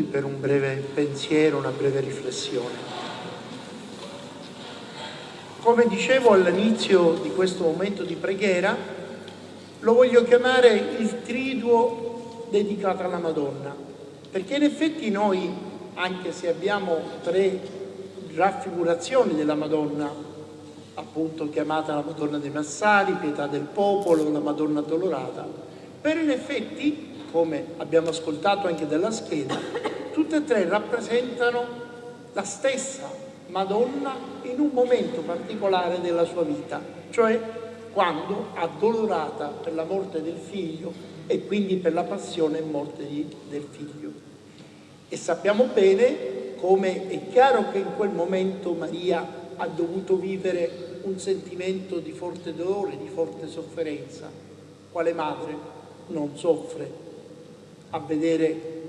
seduti per un breve pensiero, una breve riflessione. Come dicevo all'inizio di questo momento di preghiera, lo voglio chiamare il triduo dedicato alla Madonna, perché in effetti noi, anche se abbiamo tre raffigurazioni della Madonna, appunto chiamata la Madonna dei Massari, Pietà del Popolo, la Madonna Addolorata, per in effetti come abbiamo ascoltato anche dalla scheda, tutte e tre rappresentano la stessa Madonna in un momento particolare della sua vita, cioè quando addolorata per la morte del figlio e quindi per la passione e morte di, del figlio. E sappiamo bene come è chiaro che in quel momento Maria ha dovuto vivere un sentimento di forte dolore, di forte sofferenza. Quale madre non soffre a vedere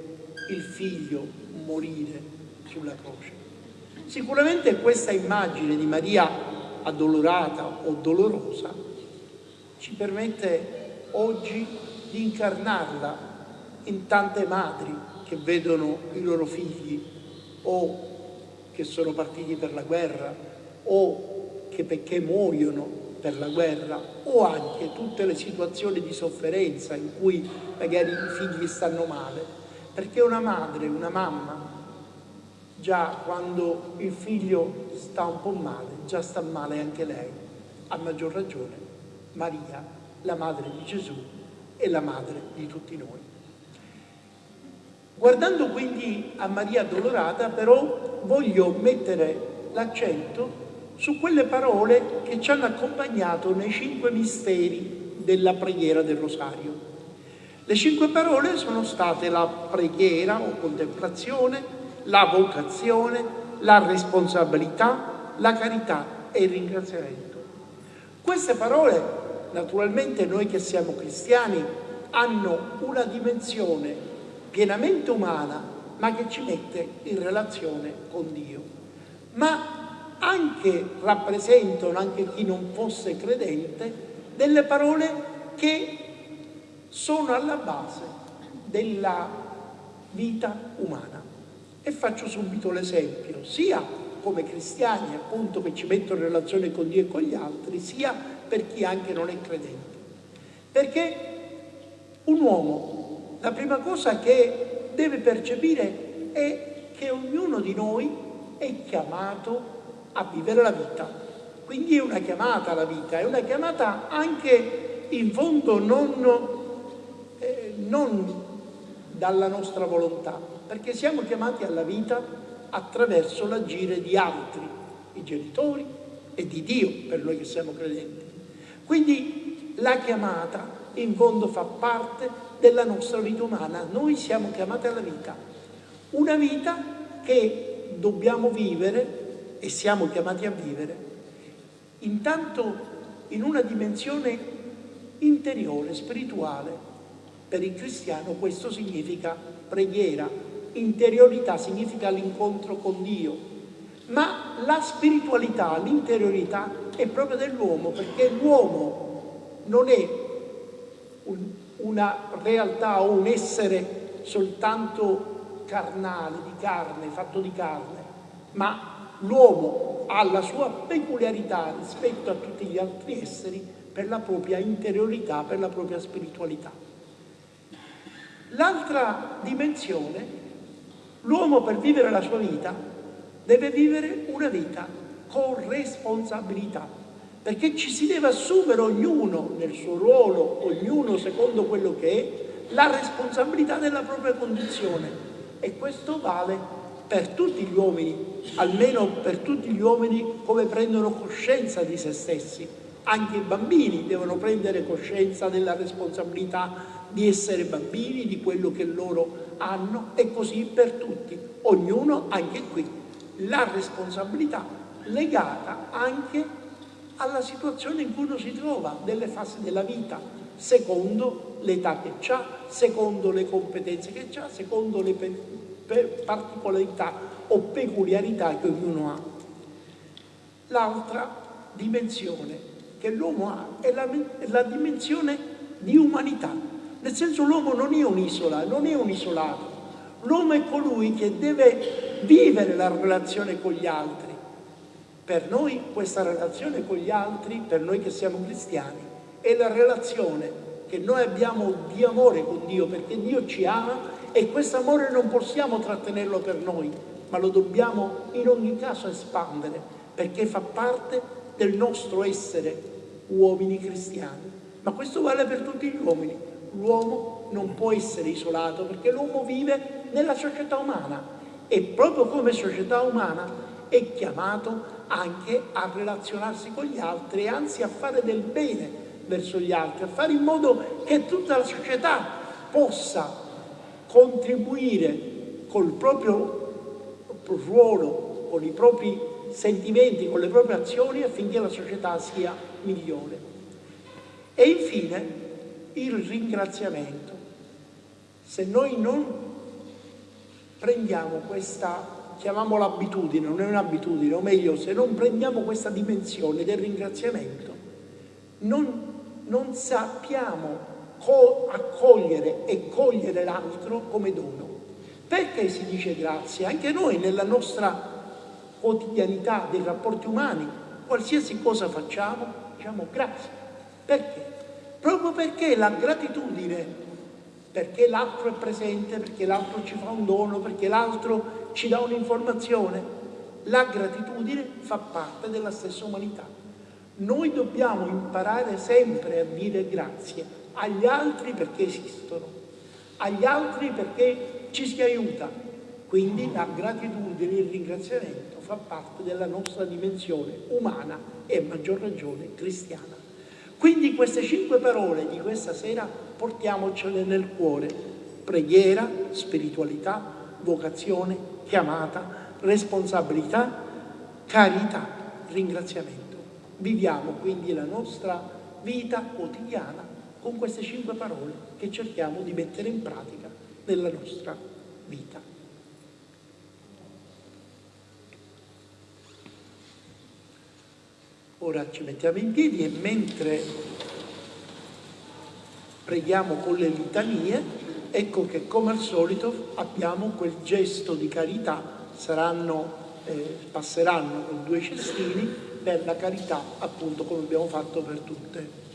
il figlio morire sulla croce. Sicuramente questa immagine di Maria addolorata o dolorosa ci permette oggi di incarnarla in tante madri che vedono i loro figli o che sono partiti per la guerra o che perché muoiono per la guerra o anche tutte le situazioni di sofferenza in cui magari i figli stanno male, perché una madre, una mamma, già quando il figlio sta un po' male, già sta male anche lei, a maggior ragione Maria, la madre di Gesù e la madre di tutti noi. Guardando quindi a Maria Addolorata, però, voglio mettere l'accento su quelle parole che ci hanno accompagnato nei cinque misteri della preghiera del Rosario. Le cinque parole sono state la preghiera o contemplazione, la vocazione, la responsabilità, la carità e il ringraziamento. Queste parole, naturalmente noi che siamo cristiani, hanno una dimensione pienamente umana, ma che ci mette in relazione con Dio. Ma anche rappresentano, anche chi non fosse credente, delle parole che sono alla base della vita umana. E faccio subito l'esempio, sia come cristiani appunto che ci mettono in relazione con Dio e con gli altri, sia per chi anche non è credente. Perché un uomo la prima cosa che deve percepire è che ognuno di noi è chiamato a vivere la vita. Quindi è una chiamata alla vita, è una chiamata anche in fondo non, non dalla nostra volontà, perché siamo chiamati alla vita attraverso l'agire di altri, i genitori e di Dio per noi che siamo credenti. Quindi la chiamata in fondo fa parte della nostra vita umana, noi siamo chiamati alla vita, una vita che dobbiamo vivere e siamo chiamati a vivere, intanto in una dimensione interiore, spirituale. Per il cristiano questo significa preghiera, interiorità significa l'incontro con Dio, ma la spiritualità, l'interiorità è proprio dell'uomo, perché l'uomo non è un, una realtà o un essere soltanto carnale, di carne, fatto di carne, ma l'uomo ha la sua peculiarità rispetto a tutti gli altri esseri per la propria interiorità, per la propria spiritualità. L'altra dimensione, l'uomo per vivere la sua vita deve vivere una vita con responsabilità, perché ci si deve assumere ognuno nel suo ruolo, ognuno secondo quello che è, la responsabilità della propria condizione e questo vale per tutti gli uomini, almeno per tutti gli uomini come prendono coscienza di se stessi. Anche i bambini devono prendere coscienza della responsabilità di essere bambini, di quello che loro hanno e così per tutti. Ognuno, anche qui, la responsabilità legata anche alla situazione in cui uno si trova, delle fasi della vita, secondo l'età che ha, secondo le competenze che ha, secondo le particolarità o peculiarità che ognuno ha. L'altra dimensione che l'uomo ha è la, è la dimensione di umanità, nel senso l'uomo non è un'isola, non è un isolato, l'uomo è colui che deve vivere la relazione con gli altri. Per noi questa relazione con gli altri, per noi che siamo cristiani, è la relazione che noi abbiamo di amore con Dio, perché Dio ci ama e questo amore non possiamo trattenerlo per noi, ma lo dobbiamo in ogni caso espandere, perché fa parte del nostro essere uomini cristiani. Ma questo vale per tutti gli uomini. L'uomo non può essere isolato perché l'uomo vive nella società umana e proprio come società umana è chiamato anche a relazionarsi con gli altri e anzi a fare del bene verso gli altri, a fare in modo che tutta la società possa contribuire col proprio ruolo, con i propri sentimenti, con le proprie azioni affinché la società sia migliore. E infine il ringraziamento. Se noi non prendiamo questa, chiamiamola abitudine, non è un'abitudine, o meglio, se non prendiamo questa dimensione del ringraziamento, non, non sappiamo accogliere e cogliere l'altro come dono. Perché si dice grazie? Anche noi nella nostra quotidianità dei rapporti umani, qualsiasi cosa facciamo, diciamo grazie. Perché? Proprio perché la gratitudine, perché l'altro è presente, perché l'altro ci fa un dono, perché l'altro ci dà un'informazione, la gratitudine fa parte della stessa umanità. Noi dobbiamo imparare sempre a dire grazie agli altri perché esistono, agli altri perché ci si aiuta. Quindi la gratitudine e il ringraziamento fa parte della nostra dimensione umana e a maggior ragione cristiana. Quindi queste cinque parole di questa sera portiamocele nel cuore. Preghiera, spiritualità, vocazione, chiamata, responsabilità, carità, ringraziamento. Viviamo quindi la nostra vita quotidiana con queste cinque parole che cerchiamo di mettere in pratica nella nostra vita. Ora ci mettiamo in piedi e mentre preghiamo con le litanie, ecco che come al solito abbiamo quel gesto di carità, saranno, eh, passeranno con due cestini per la carità, appunto come abbiamo fatto per tutte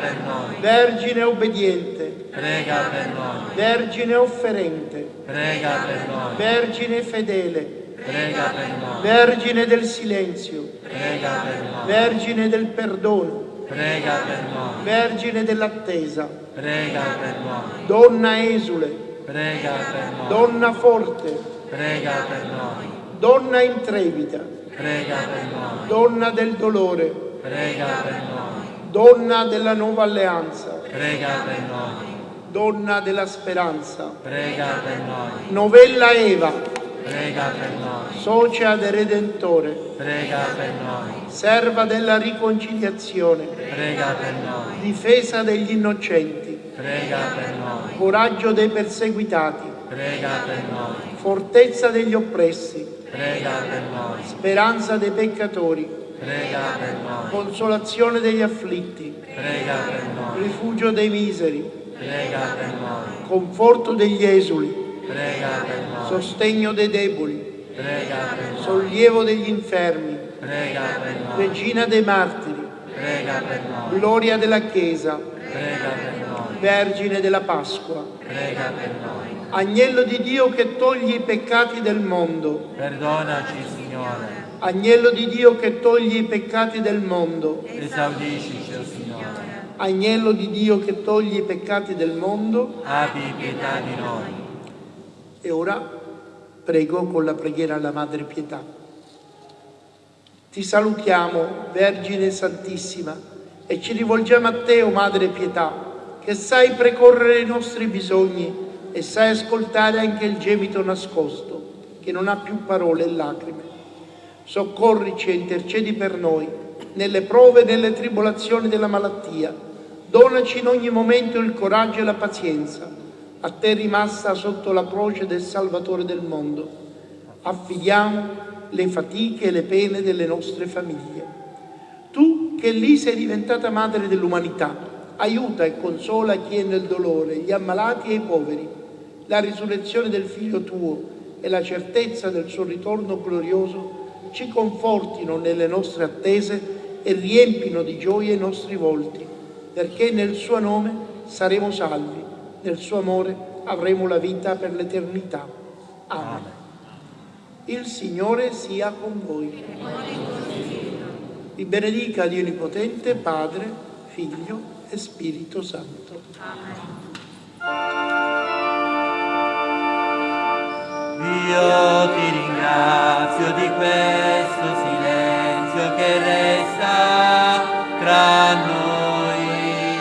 per noi, Vergine obbediente, prega per noi, Vergine offerente, prega per noi, Vergine fedele, prega per noi, Vergine del silenzio, prega per noi, Vergine del perdono, prega per noi, Vergine dell'attesa, prega per noi, Donna esule, prega per noi, Donna forte, prega per noi, Donna intrepida, prega per noi, Donna del dolore, prega per noi, Donna della nuova alleanza, prega per noi, Donna della speranza, prega per noi, Novella Eva, prega per noi, socia del Redentore, prega per noi, serva della riconciliazione, prega per noi, difesa degli innocenti, prega per noi, coraggio dei perseguitati, prega per noi, fortezza degli oppressi, prega per noi, speranza dei peccatori, prega per noi, consolazione degli afflitti, prega per noi, rifugio dei miseri, prega per noi, conforto degli esuli, prega per noi, sostegno dei deboli, prega per noi, sollievo degli infermi, prega per noi, regina dei martiri, prega per noi, gloria della Chiesa, prega per noi, vergine della Pasqua, prega per noi. agnello di Dio che toglie i peccati del mondo, Perdonaci, Signore, agnello di Dio che toglie i peccati del mondo, esaudiscici, o Signore, agnello di Dio che toglie i peccati del mondo, abbi pietà di noi. E ora prego con la preghiera alla Madre Pietà. Ti salutiamo, Vergine Santissima, e ci rivolgiamo a te, o Madre Pietà, che sai precorrere i nostri bisogni e sai ascoltare anche il gemito nascosto, che non ha più parole e lacrime. Soccorrici e intercedi per noi nelle prove e nelle tribolazioni della malattia. Donaci in ogni momento il coraggio e la pazienza a te rimasta sotto la croce del Salvatore del mondo. Affidiamo le fatiche e le pene delle nostre famiglie. Tu che lì sei diventata madre dell'umanità, aiuta e consola chi è nel dolore, gli ammalati e i poveri. La risurrezione del Figlio tuo e la certezza del suo ritorno glorioso ci confortino nelle nostre attese e riempino di gioia i nostri volti, perché nel suo nome saremo salvi, nel suo amore avremo la vita per l'eternità. Amen. Il Signore sia con voi. Vi benedica Dio Onnipotente, Padre, Figlio e Spirito Santo. Io ti ringrazio di questo silenzio che resta tra noi.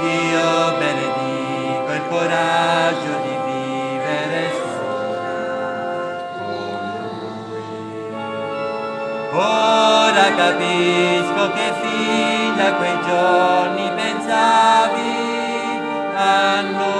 Io benedico il coraggio di vivere sola con lui. Ora capisco che fin da quei giorni pensavi a noi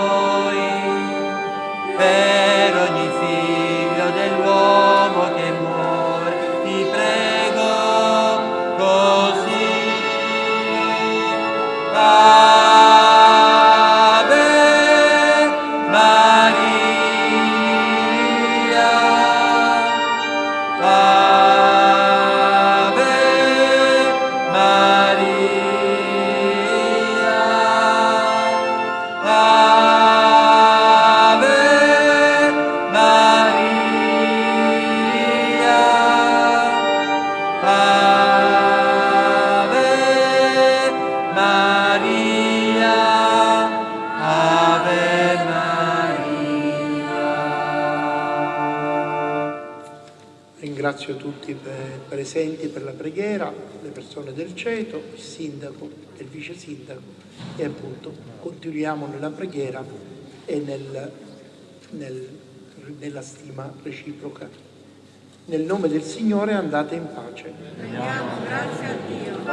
presenti per la preghiera le persone del CETO, il sindaco e il vice sindaco e appunto continuiamo nella preghiera e nel, nel, nella stima reciproca. Nel nome del Signore andate in pace. Rendiamo grazie a Dio.